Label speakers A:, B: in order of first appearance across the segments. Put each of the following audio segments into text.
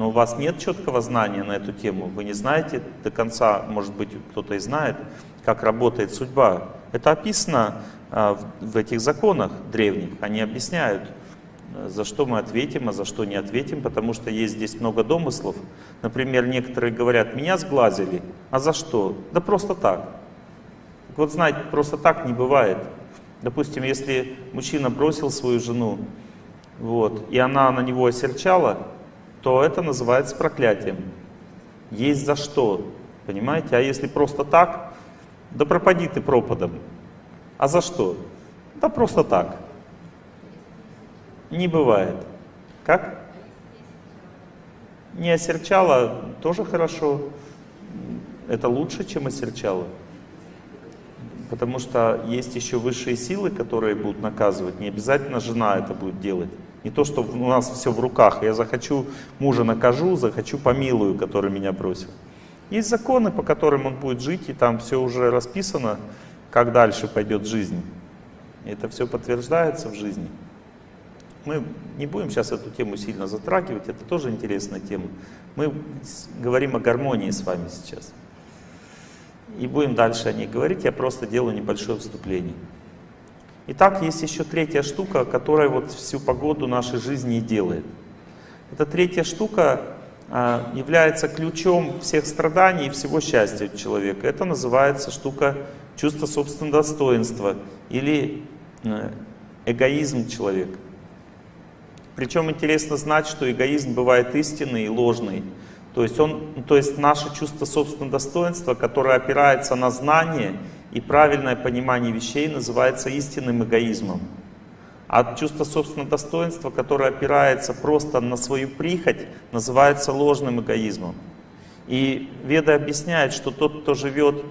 A: но у вас нет четкого знания на эту тему, вы не знаете до конца, может быть, кто-то и знает, как работает судьба. Это описано а, в этих законах древних, они объясняют, за что мы ответим, а за что не ответим, потому что есть здесь много домыслов. Например, некоторые говорят, меня сглазили, а за что? Да просто так. Вот знаете, просто так не бывает. Допустим, если мужчина бросил свою жену, вот, и она на него осерчала, то это называется проклятием. Есть за что, понимаете? А если просто так, да пропади ты пропадом. А за что? Да просто так. Не бывает. Как? Не осерчала, тоже хорошо. Это лучше, чем осерчала. Потому что есть еще высшие силы, которые будут наказывать. Не обязательно жена это будет делать. Не то, что у нас все в руках. Я захочу, мужа накажу, захочу помилую, который меня бросил. Есть законы, по которым он будет жить, и там все уже расписано, как дальше пойдет жизнь. Это все подтверждается в жизни. Мы не будем сейчас эту тему сильно затрагивать, это тоже интересная тема. Мы говорим о гармонии с вами сейчас. И будем дальше о ней говорить, я просто делаю небольшое вступление. Итак, есть еще третья штука, которая вот всю погоду нашей жизни и делает. Эта третья штука а, является ключом всех страданий и всего счастья человека. Это называется штука чувство собственного достоинства или э, эгоизм человека. Причем интересно знать, что эгоизм бывает истинный и ложный. То есть, он, то есть наше чувство собственного достоинства, которое опирается на знание и правильное понимание вещей, называется истинным эгоизмом. А чувство собственного достоинства, которое опирается просто на свою прихоть, называется ложным эгоизмом. И Веда объясняет, что тот, кто живет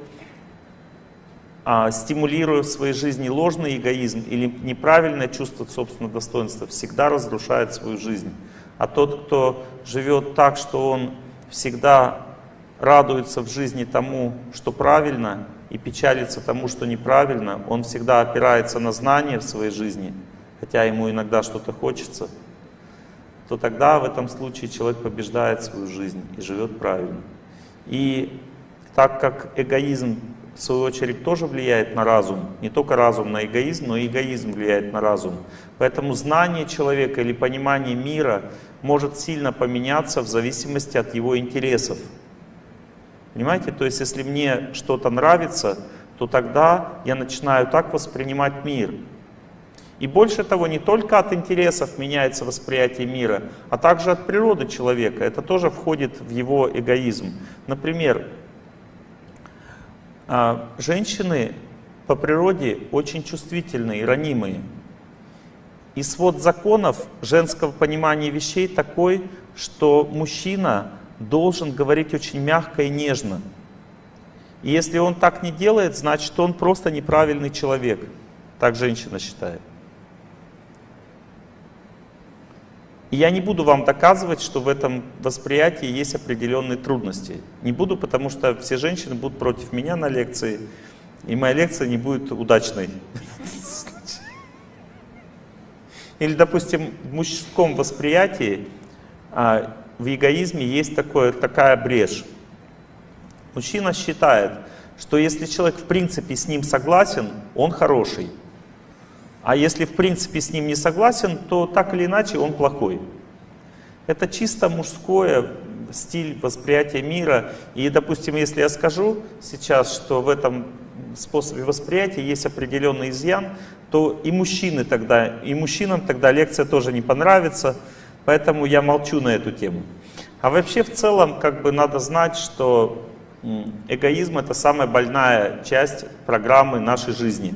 A: а, стимулируя в своей жизни ложный эгоизм или неправильное чувство собственного достоинства, всегда разрушает свою жизнь. А тот, кто живет так, что он всегда радуется в жизни тому, что правильно, и печалится тому, что неправильно, он всегда опирается на знания в своей жизни, хотя ему иногда что-то хочется, то тогда в этом случае человек побеждает свою жизнь и живет правильно. И так как эгоизм в свою очередь, тоже влияет на разум. Не только разум на эгоизм, но и эгоизм влияет на разум. Поэтому знание человека или понимание мира может сильно поменяться в зависимости от его интересов. Понимаете? То есть, если мне что-то нравится, то тогда я начинаю так воспринимать мир. И больше того, не только от интересов меняется восприятие мира, а также от природы человека. Это тоже входит в его эгоизм. Например, а, женщины по природе очень чувствительные ранимые. И свод законов женского понимания вещей такой, что мужчина должен говорить очень мягко и нежно. И если он так не делает, значит он просто неправильный человек. Так женщина считает. И я не буду вам доказывать, что в этом восприятии есть определенные трудности. Не буду, потому что все женщины будут против меня на лекции, и моя лекция не будет удачной. Или, допустим, в мужском восприятии, а, в эгоизме есть такое, такая брешь. Мужчина считает, что если человек в принципе с ним согласен, он хороший. А если в принципе с ним не согласен, то так или иначе он плохой. Это чисто мужское стиль восприятия мира. И, допустим, если я скажу сейчас, что в этом способе восприятия есть определенный изъян, то и мужчины тогда, и мужчинам тогда лекция тоже не понравится, поэтому я молчу на эту тему. А вообще в целом как бы надо знать, что эгоизм это самая больная часть программы нашей жизни.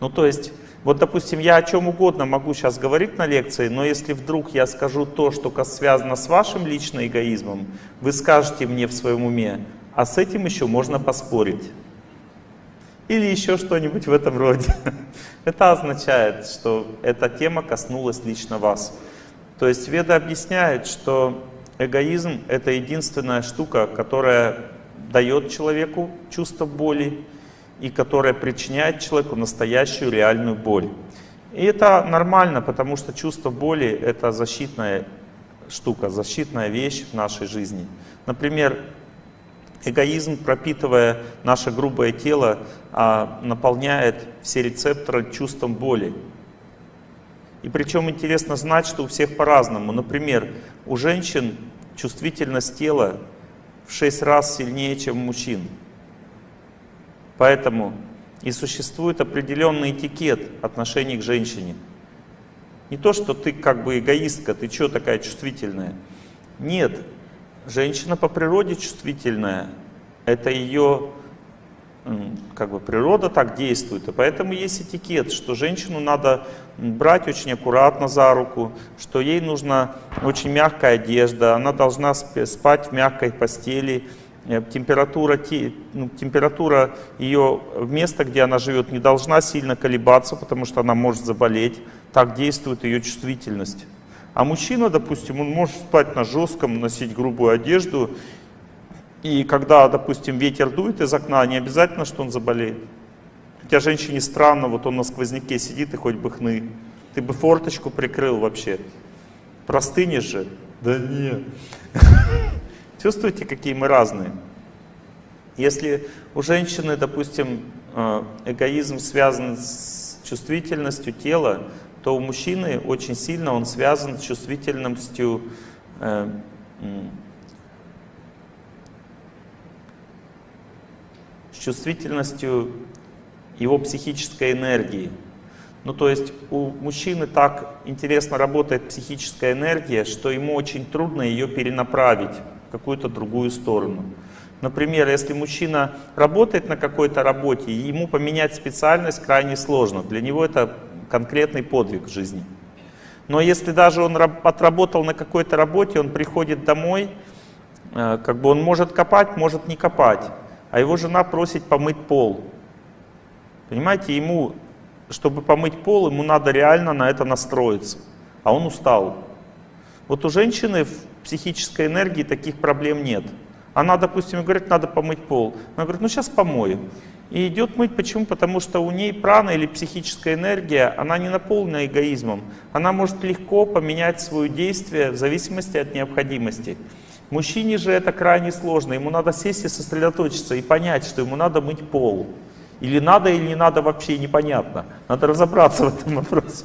A: Ну то есть вот, допустим, я о чем угодно могу сейчас говорить на лекции, но если вдруг я скажу то, что связано с вашим личным эгоизмом, вы скажете мне в своем уме, а с этим еще можно поспорить. Или еще что-нибудь в этом роде. Это означает, что эта тема коснулась лично вас. То есть Веда объясняет, что эгоизм — это единственная штука, которая дает человеку чувство боли, и которая причиняет человеку настоящую реальную боль. И это нормально, потому что чувство боли — это защитная штука, защитная вещь в нашей жизни. Например, эгоизм, пропитывая наше грубое тело, а, наполняет все рецепторы чувством боли. И причем интересно знать, что у всех по-разному. Например, у женщин чувствительность тела в 6 раз сильнее, чем у мужчин. Поэтому и существует определенный этикет отношений к женщине. Не то, что ты как бы эгоистка, ты что такая чувствительная. Нет, женщина по природе чувствительная. Это ее как бы природа так действует. И поэтому есть этикет, что женщину надо брать очень аккуратно за руку, что ей нужна очень мягкая одежда, она должна спать в мягкой постели, Э, температура, ну, температура ее места, где она живет, не должна сильно колебаться, потому что она может заболеть. Так действует ее чувствительность. А мужчина, допустим, он может спать на жестком, носить грубую одежду, и когда, допустим, ветер дует из окна, не обязательно, что он заболеет. Хотя женщине странно, вот он на сквозняке сидит и хоть бы хны. Ты бы форточку прикрыл вообще. Простынешь же. Да нет. Чувствуете, какие мы разные? Если у женщины, допустим, э, эгоизм связан с чувствительностью тела, то у мужчины очень сильно он связан с чувствительностью э, чувствительностью его психической энергии. Ну, то есть у мужчины так интересно работает психическая энергия, что ему очень трудно ее перенаправить какую-то другую сторону. Например, если мужчина работает на какой-то работе, ему поменять специальность крайне сложно. Для него это конкретный подвиг в жизни. Но если даже он отработал на какой-то работе, он приходит домой, э, как бы он может копать, может не копать, а его жена просит помыть пол. Понимаете, ему, чтобы помыть пол, ему надо реально на это настроиться, а он устал. Вот у женщины в психической энергии таких проблем нет. Она, допустим, говорит, надо помыть пол. Она говорит, ну сейчас помою. И идет мыть. Почему? Потому что у ней прана или психическая энергия, она не наполнена эгоизмом. Она может легко поменять свое действие в зависимости от необходимости. Мужчине же это крайне сложно. Ему надо сесть и сосредоточиться и понять, что ему надо мыть пол. Или надо, или не надо, вообще непонятно. Надо разобраться в этом вопросе.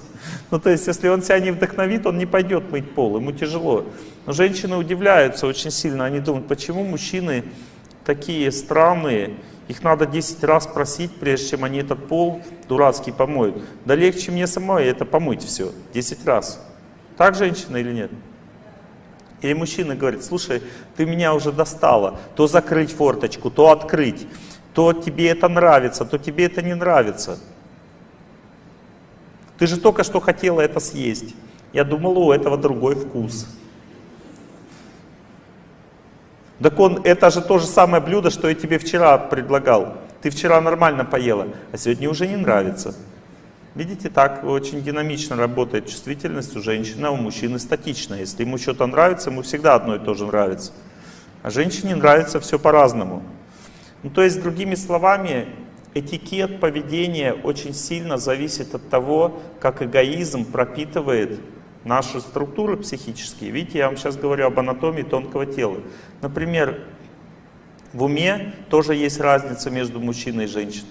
A: Ну, то есть, если он себя не вдохновит, он не пойдет мыть пол, ему тяжело. Но женщины удивляются очень сильно, они думают, почему мужчины такие странные, их надо 10 раз просить, прежде чем они этот пол дурацкий помоют. Да легче мне самой это помыть все, 10 раз. Так женщина или нет? Или мужчина говорит, слушай, ты меня уже достала, то закрыть форточку, то открыть то тебе это нравится, то тебе это не нравится. Ты же только что хотела это съесть. Я думала, у этого другой вкус. Так он, это же то же самое блюдо, что я тебе вчера предлагал. Ты вчера нормально поела, а сегодня уже не нравится. Видите, так очень динамично работает чувствительность у женщины, а у мужчины статично. Если ему что-то нравится, ему всегда одно и то же нравится. А женщине нравится все по-разному. Ну, то есть, другими словами, этикет поведения очень сильно зависит от того, как эгоизм пропитывает наши структуры психические. Видите, я вам сейчас говорю об анатомии тонкого тела. Например, в уме тоже есть разница между мужчиной и женщиной.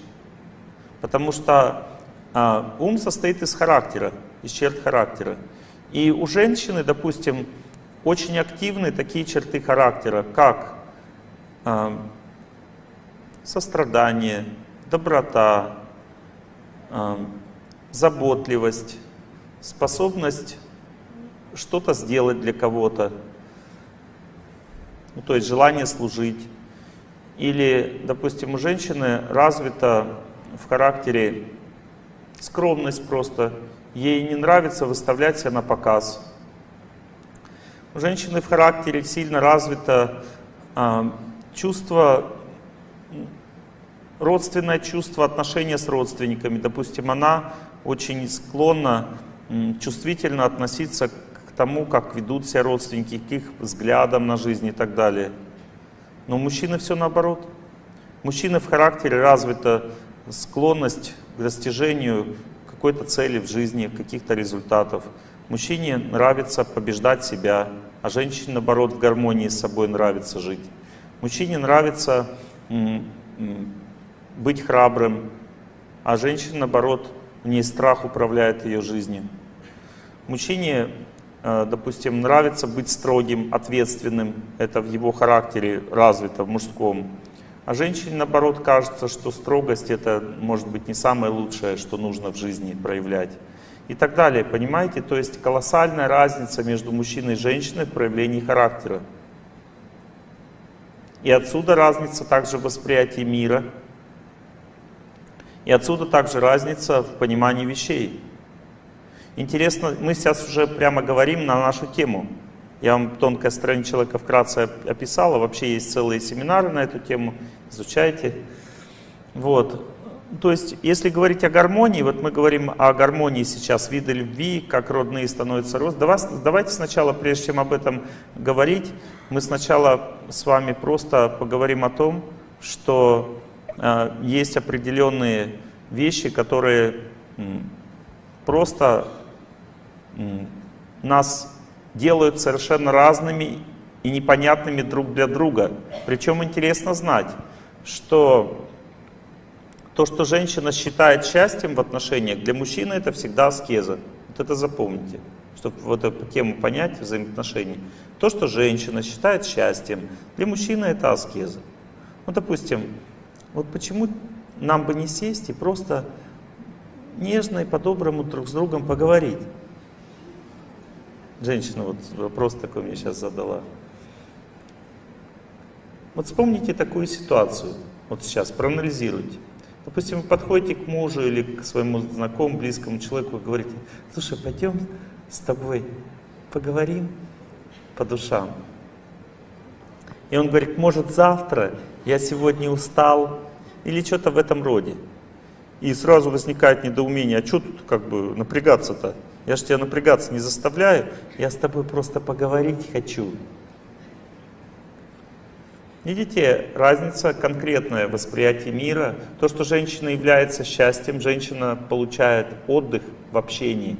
A: Потому что а, ум состоит из характера, из черт характера. И у женщины, допустим, очень активны такие черты характера, как а, сострадание, доброта, заботливость, способность что-то сделать для кого-то, ну, то есть желание служить. Или, допустим, у женщины развита в характере скромность просто, ей не нравится выставлять себя на показ. У женщины в характере сильно развито э, чувство родственное чувство, отношения с родственниками. Допустим, она очень склонна чувствительно относиться к тому, как ведут себя родственники, к их взглядам на жизнь и так далее. Но у мужчины все наоборот. Мужчины в характере развита склонность к достижению какой-то цели в жизни, каких-то результатов. Мужчине нравится побеждать себя, а женщине, наоборот, в гармонии с собой нравится жить. Мужчине нравится быть храбрым, а женщине, наоборот, в ней страх управляет ее жизнью. Мужчине, э, допустим, нравится быть строгим, ответственным, это в его характере развито, в мужском. А женщине, наоборот, кажется, что строгость это может быть не самое лучшее, что нужно в жизни проявлять. И так далее, понимаете? То есть колоссальная разница между мужчиной и женщиной в проявлении характера. И отсюда разница также в восприятии мира. И отсюда также разница в понимании вещей. Интересно, мы сейчас уже прямо говорим на нашу тему. Я вам тонкое стороне человека вкратце описала. Вообще есть целые семинары на эту тему. Изучайте. Вот. То есть, если говорить о гармонии, вот мы говорим о гармонии сейчас, виды любви, как родные становятся рост. Давайте сначала, прежде чем об этом говорить, мы сначала с вами просто поговорим о том, что э, есть определенные вещи, которые просто нас делают совершенно разными и непонятными друг для друга. Причем интересно знать, что то, что женщина считает счастьем в отношениях, для мужчины это всегда аскеза. Вот это запомните, чтобы вот эту тему понять взаимоотношений. То, что женщина считает счастьем, для мужчины это аскеза. Ну, допустим, вот почему нам бы не сесть и просто нежно и по-доброму друг с другом поговорить? Женщина вот вопрос такой мне сейчас задала. Вот вспомните такую ситуацию, вот сейчас, проанализируйте. Допустим, вы подходите к мужу или к своему знакомому, близкому человеку и говорите, слушай, пойдем с тобой поговорим по душам. И он говорит, может завтра, я сегодня устал, или что-то в этом роде. И сразу возникает недоумение, а что тут как бы напрягаться-то? Я же тебя напрягаться не заставляю, я с тобой просто поговорить хочу. Видите, разница конкретная восприятие мира. То, что женщина является счастьем, женщина получает отдых в общении.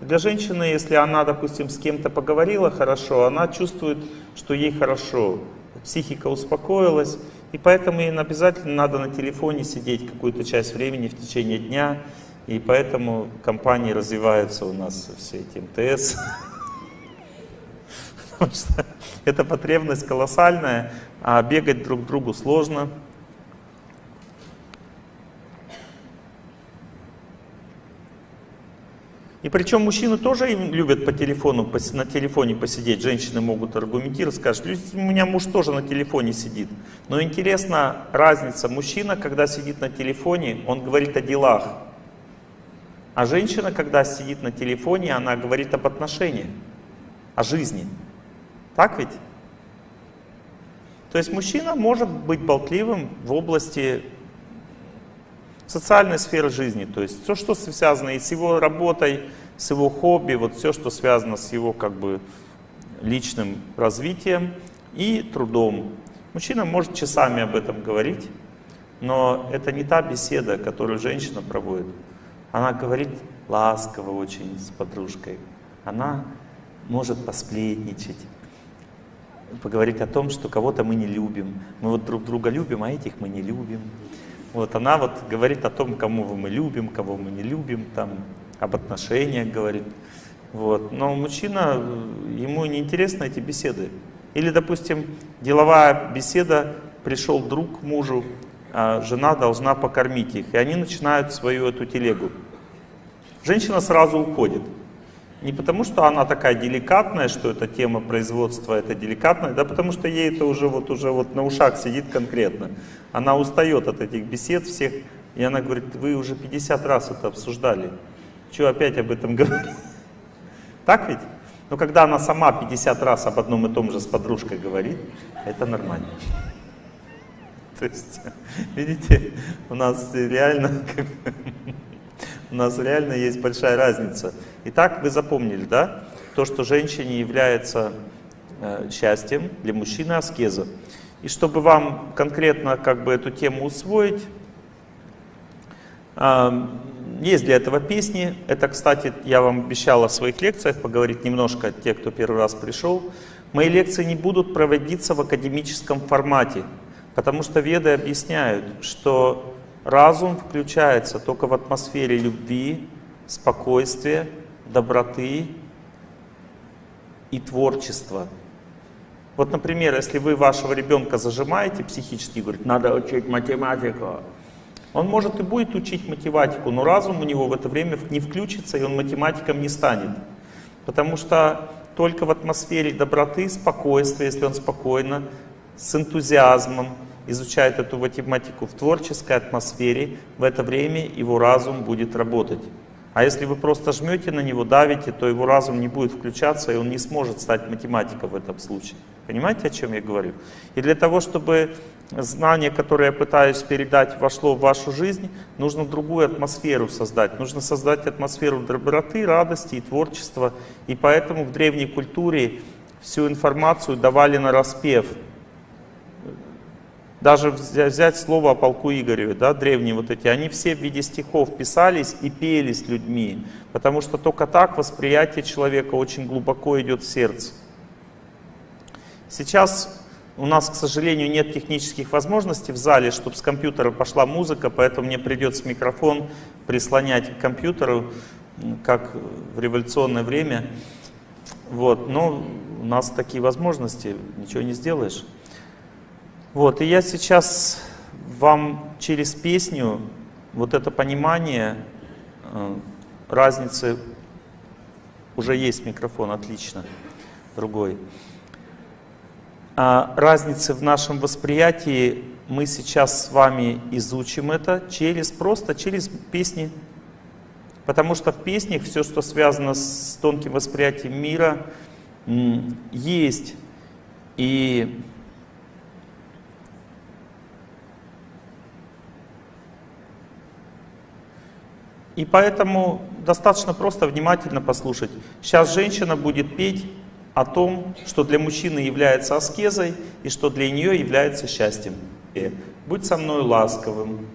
A: Для женщины, если она, допустим, с кем-то поговорила хорошо, она чувствует, что ей хорошо. Психика успокоилась, и поэтому ей обязательно надо на телефоне сидеть какую-то часть времени в течение дня. И поэтому компании развиваются у нас все эти МТС. Потому что эта потребность колоссальная, а бегать друг к другу сложно. И причем мужчины тоже любят по телефону, на телефоне посидеть. Женщины могут аргументировать, скажут, у меня муж тоже на телефоне сидит. Но интересна разница. Мужчина, когда сидит на телефоне, он говорит о делах. А женщина, когда сидит на телефоне, она говорит об отношениях, о жизни. Так ведь? То есть мужчина может быть болтливым в области социальной сферы жизни, то есть все, что связано и с его работой, с его хобби, вот все, что связано с его как бы личным развитием и трудом. Мужчина может часами об этом говорить, но это не та беседа, которую женщина проводит. Она говорит ласково очень с подружкой. Она может посплетничать, поговорить о том, что кого-то мы не любим. Мы вот друг друга любим, а этих мы не любим. Вот она вот говорит о том, кому мы любим, кого мы не любим, там, об отношениях говорит. Вот. Но мужчина, ему не интересны эти беседы. Или, допустим, деловая беседа, пришел друг к мужу, жена должна покормить их, и они начинают свою эту телегу. Женщина сразу уходит. Не потому, что она такая деликатная, что эта тема производства это деликатная, да потому что ей это уже вот, уже вот на ушах сидит конкретно. Она устает от этих бесед всех, и она говорит, вы уже 50 раз это обсуждали, что опять об этом говорить? Так ведь? Но когда она сама 50 раз об одном и том же с подружкой говорит, это нормально. То есть, видите, у нас реально у нас реально есть большая разница. Итак, вы запомнили, да? То, что женщине является э, счастьем, для мужчины аскеза. И чтобы вам конкретно как бы эту тему усвоить, есть для этого песни. Это, кстати, я вам обещал в своих лекциях поговорить немножко, те, кто первый раз пришел. Мои лекции не будут проводиться в академическом формате, потому что веды объясняют, что разум включается только в атмосфере любви, спокойствия, доброты и творчества. Вот, например, если вы вашего ребенка зажимаете психически и говорите, надо учить математику, он может и будет учить математику, но разум у него в это время не включится, и он математиком не станет. Потому что только в атмосфере доброты, спокойствия, если он спокойно, с энтузиазмом изучает эту математику в творческой атмосфере, в это время его разум будет работать. А если вы просто жмете на него, давите, то его разум не будет включаться, и он не сможет стать математиком в этом случае. Понимаете, о чем я говорю? И для того, чтобы знание, которое я пытаюсь передать, вошло в вашу жизнь, нужно другую атмосферу создать. Нужно создать атмосферу доброты, радости и творчества. И поэтому в древней культуре всю информацию давали на распев. Даже взять слово о полку Игореве, да, древние вот эти, они все в виде стихов писались и пелись людьми, потому что только так восприятие человека очень глубоко идет в сердце. Сейчас у нас, к сожалению, нет технических возможностей в зале, чтобы с компьютера пошла музыка, поэтому мне придется микрофон прислонять к компьютеру, как в революционное время. Вот, но у нас такие возможности, ничего не сделаешь. Вот, и я сейчас вам через песню вот это понимание э, разницы, уже есть микрофон, отлично, другой. А разницы в нашем восприятии мы сейчас с вами изучим это через, просто через песни. Потому что в песнях все, что связано с тонким восприятием мира, есть. И И поэтому достаточно просто внимательно послушать. Сейчас женщина будет петь о том, что для мужчины является аскезой и что для нее является счастьем. Будь со мной ласковым.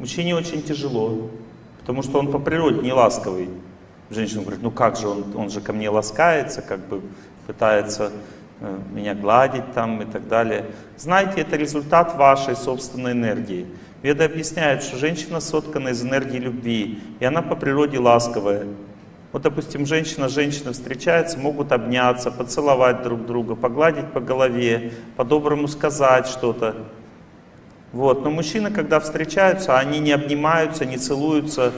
A: Мужчине очень тяжело, потому что он по природе не ласковый. Женщина говорит, ну как же, он, он же ко мне ласкается, как бы пытается э, меня гладить там и так далее. Знаете, это результат вашей собственной энергии. Веда объясняет, что женщина соткана из энергии любви, и она по природе ласковая. Вот, допустим, женщина с женщиной встречаются, могут обняться, поцеловать друг друга, погладить по голове, по-доброму сказать что-то. Вот. Но мужчины, когда встречаются, они не обнимаются, не целуются,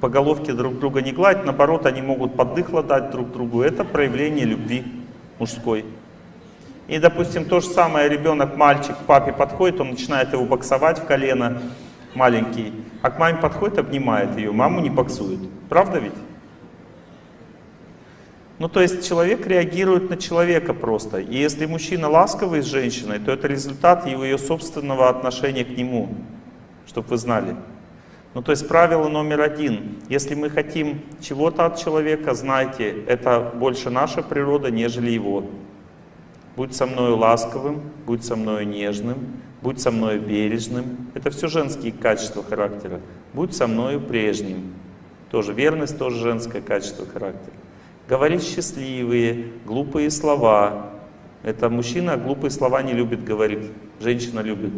A: по головке друг друга не гладят, наоборот, они могут поддыхло дать друг другу. Это проявление любви мужской. И, допустим, то же самое ребенок, мальчик, к папе подходит, он начинает его боксовать в колено, маленький, а к маме подходит, обнимает ее, маму не боксует. Правда ведь? Ну, то есть человек реагирует на человека просто. И если мужчина ласковый с женщиной, то это результат его ее собственного отношения к нему, чтобы вы знали. Ну, то есть правило номер один. Если мы хотим чего-то от человека, знайте, это больше наша природа, нежели его. Будь со мной ласковым, будь со мной нежным, будь со мной бережным. Это все женские качества характера. Будь со мной прежним. Тоже верность, тоже женское качество характера. Говорить счастливые, глупые слова. Это мужчина глупые слова не любит говорить, женщина любит.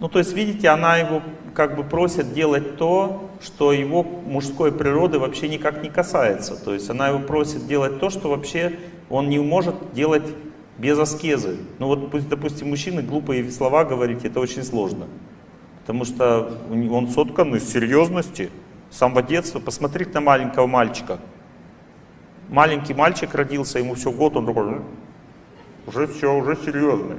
A: Ну, то есть, видите, она его как бы просит делать то, что его мужской природы вообще никак не касается. То есть, она его просит делать то, что вообще он не может делать без аскезы. Ну, вот, допустим, мужчины глупые слова говорить, это очень сложно. Потому что он соткан из серьезности, с самого детства. Посмотрите на маленького мальчика. Маленький мальчик родился, ему все год, он такой, уже все, уже серьезный.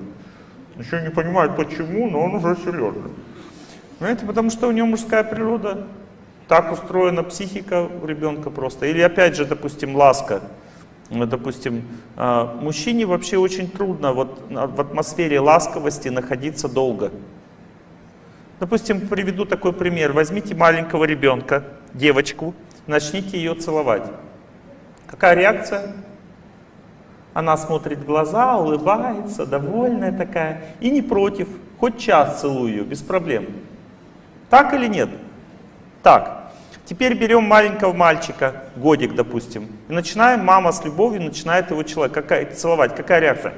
A: Еще не понимает почему, но он уже серьезный. Понимаете, потому что у него мужская природа, так устроена психика у ребенка просто. Или опять же, допустим, ласка. Допустим, а, мужчине вообще очень трудно вот в атмосфере ласковости находиться долго. Допустим, приведу такой пример. Возьмите маленького ребенка, девочку, начните ее целовать. Какая реакция? Она смотрит в глаза, улыбается, довольная такая, и не против. Хоть час целую ее, без проблем. Так или нет? Так, теперь берем маленького мальчика, годик, допустим, и начинаем, мама с любовью начинает его человек, какая, целовать. Какая реакция?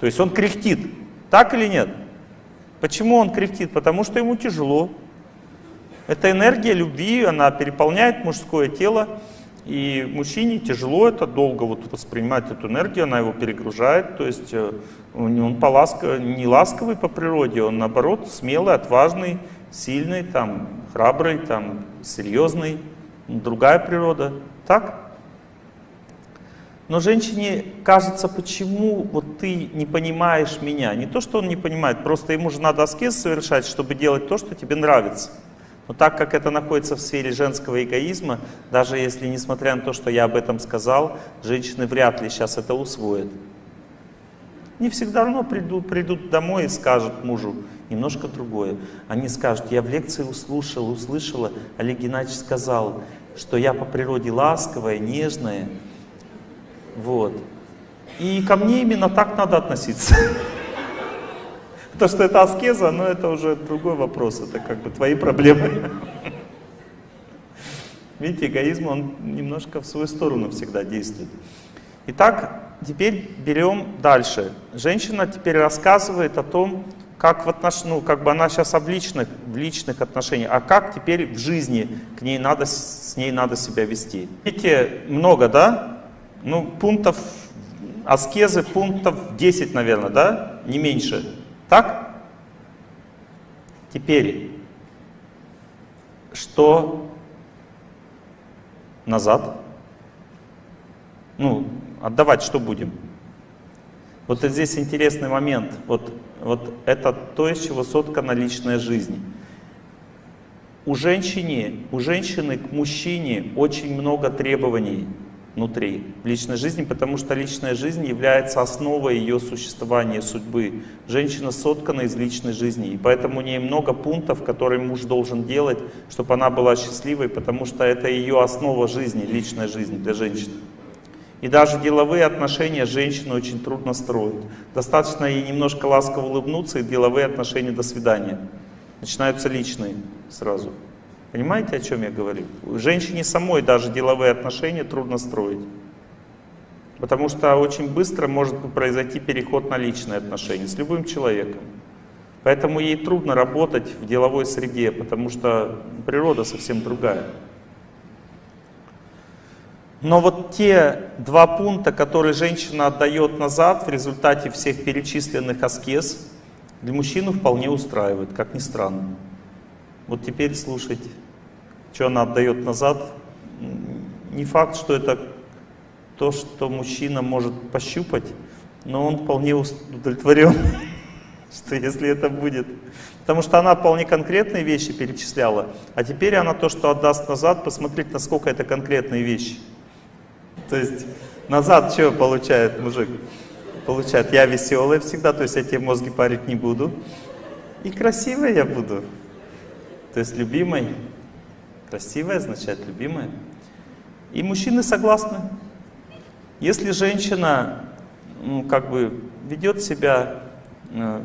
A: То есть он кряхтит. Так или нет? Почему он кряхтит? Потому что ему тяжело. Это энергия любви, она переполняет мужское тело. И мужчине тяжело это долго вот воспринимать эту энергию, она его перегружает. То есть э, он по ласко, не ласковый по природе, он наоборот смелый, отважный, сильный, там, храбрый, там, серьезный. Другая природа. Так? Но женщине кажется, почему вот ты не понимаешь меня. Не то, что он не понимает, просто ему же надо аскез совершать, чтобы делать то, что тебе нравится. Но так как это находится в сфере женского эгоизма, даже если, несмотря на то, что я об этом сказал, женщины вряд ли сейчас это усвоят. Они всегда равно придут, придут домой и скажут мужу немножко другое. Они скажут, я в лекции услышал, услышала, Олег Геннадьевич сказал, что я по природе ласковая, нежная. Вот. И ко мне именно так надо относиться. То, что это аскеза, но это уже другой вопрос, это как бы твои проблемы. Видите, эгоизм, он немножко в свою сторону всегда действует. Итак, теперь берем дальше. Женщина теперь рассказывает о том, как в отнош... ну, как бы она сейчас в личных, в личных отношениях, а как теперь в жизни к ней надо, с ней надо себя вести. Видите, много, да? Ну, пунктов аскезы, пунктов 10, наверное, да? Не меньше. Так? Теперь, что назад? Ну, отдавать что будем? Вот здесь интересный момент. Вот, вот это то, из чего соткана личная жизнь. У женщины, у женщины к мужчине очень много требований внутри личной жизни, потому что личная жизнь является основой ее существования, судьбы. Женщина соткана из личной жизни, и поэтому у нее много пунктов, которые муж должен делать, чтобы она была счастливой, потому что это ее основа жизни, личная жизнь для женщины. И даже деловые отношения женщины очень трудно строить. Достаточно ей немножко ласково улыбнуться, и деловые отношения до свидания. Начинаются личные сразу. Понимаете, о чем я говорю? Женщине самой даже деловые отношения трудно строить. Потому что очень быстро может произойти переход на личные отношения с любым человеком. Поэтому ей трудно работать в деловой среде, потому что природа совсем другая. Но вот те два пункта, которые женщина отдает назад в результате всех перечисленных аскез, для мужчину вполне устраивает, как ни странно. Вот теперь слушайте что она отдает назад, не факт, что это то, что мужчина может пощупать, но он вполне удовлетворен, что если это будет. Потому что она вполне конкретные вещи перечисляла, а теперь она то, что отдаст назад, посмотреть, насколько это конкретные вещи. То есть назад что получает мужик? Получает, я веселый всегда, то есть я тебе мозги парить не буду. И красивой я буду. То есть любимой. Красивая означает любимая. И мужчины согласны. Если женщина ну, как бы ведет себя э,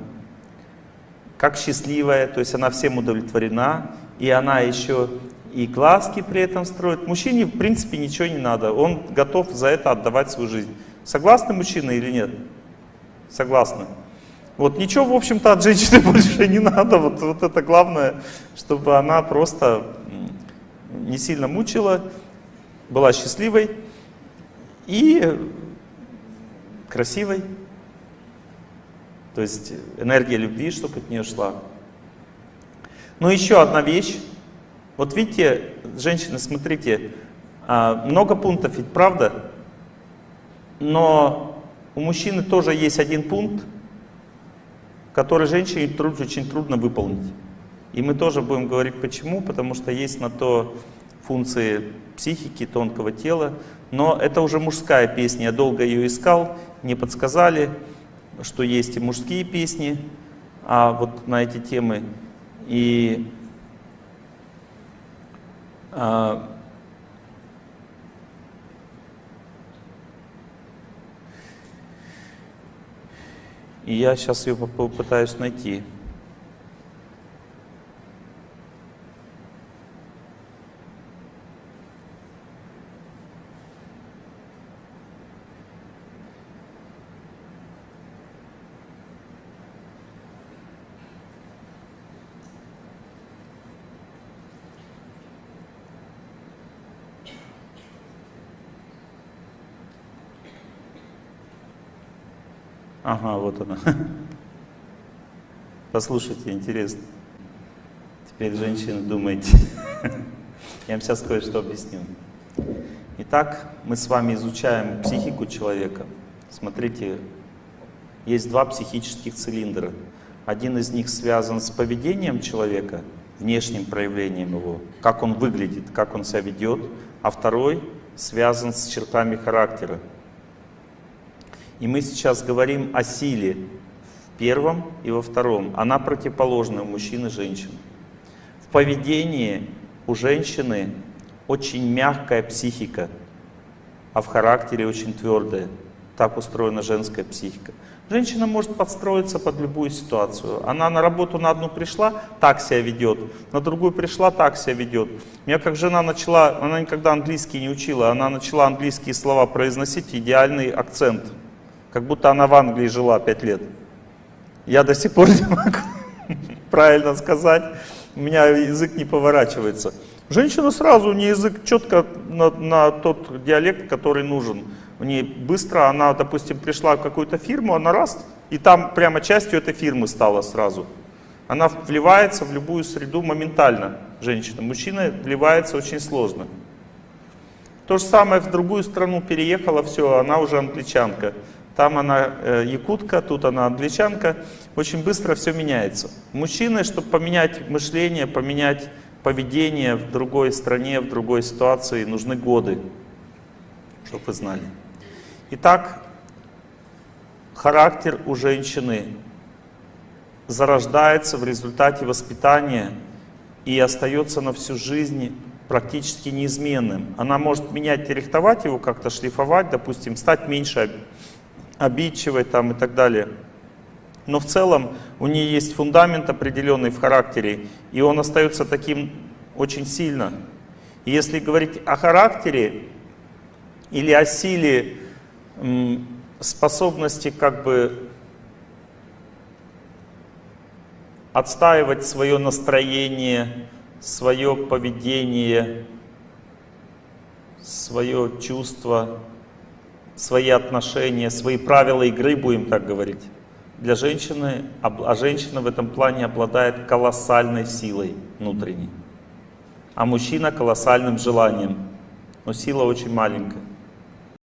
A: как счастливая, то есть она всем удовлетворена, и она еще и глазки при этом строит. Мужчине в принципе ничего не надо, он готов за это отдавать свою жизнь. Согласны мужчины или нет? Согласны. Вот ничего, в общем-то, от женщины больше не надо. Вот, вот это главное, чтобы она просто не сильно мучила, была счастливой и красивой. То есть энергия любви, чтобы от нее шла. Но еще одна вещь. Вот видите, женщины, смотрите, а, много пунктов ведь, правда? Но у мужчины тоже есть один пункт, который женщине очень трудно выполнить. И мы тоже будем говорить почему, потому что есть на то функции психики, тонкого тела. Но это уже мужская песня, я долго ее искал, мне подсказали, что есть и мужские песни а вот на эти темы. И И я сейчас ее попытаюсь найти. Ага, вот она. Послушайте, интересно. Теперь, женщины, думайте. Я вам сейчас кое-что объясню. Итак, мы с вами изучаем психику человека. Смотрите, есть два психических цилиндра. Один из них связан с поведением человека, внешним проявлением его, как он выглядит, как он себя ведет, а второй связан с чертами характера. И мы сейчас говорим о силе в первом и во втором. Она противоположна у мужчин и женщин. В поведении у женщины очень мягкая психика, а в характере очень твердая. Так устроена женская психика. Женщина может подстроиться под любую ситуацию. Она на работу на одну пришла, так себя ведет, на другую пришла, так себя ведет. У меня как жена начала, она никогда английский не учила, она начала английские слова произносить, идеальный акцент. Как будто она в Англии жила пять лет. Я до сих пор не могу правильно сказать, у меня язык не поворачивается. Женщина сразу, у нее язык четко на, на тот диалект, который нужен. У нее быстро, она, допустим, пришла в какую-то фирму, она раз, и там прямо частью этой фирмы стала сразу. Она вливается в любую среду моментально, женщина. Мужчина вливается очень сложно. То же самое в другую страну переехала, все, она уже англичанка. Там она э, якутка, тут она англичанка. Очень быстро все меняется. Мужчины, чтобы поменять мышление, поменять поведение в другой стране, в другой ситуации, нужны годы, чтобы вы знали. Итак, характер у женщины зарождается в результате воспитания и остается на всю жизнь практически неизменным. Она может менять и рихтовать его, как-то шлифовать, допустим, стать меньше обидчивой там, и так далее. Но в целом у нее есть фундамент определенный в характере, и он остается таким очень сильно. И если говорить о характере или о силе способности как бы отстаивать свое настроение, свое поведение, свое чувство, свои отношения, свои правила игры, будем так говорить. Для женщины, а женщина в этом плане обладает колоссальной силой внутренней, а мужчина колоссальным желанием, но сила очень маленькая.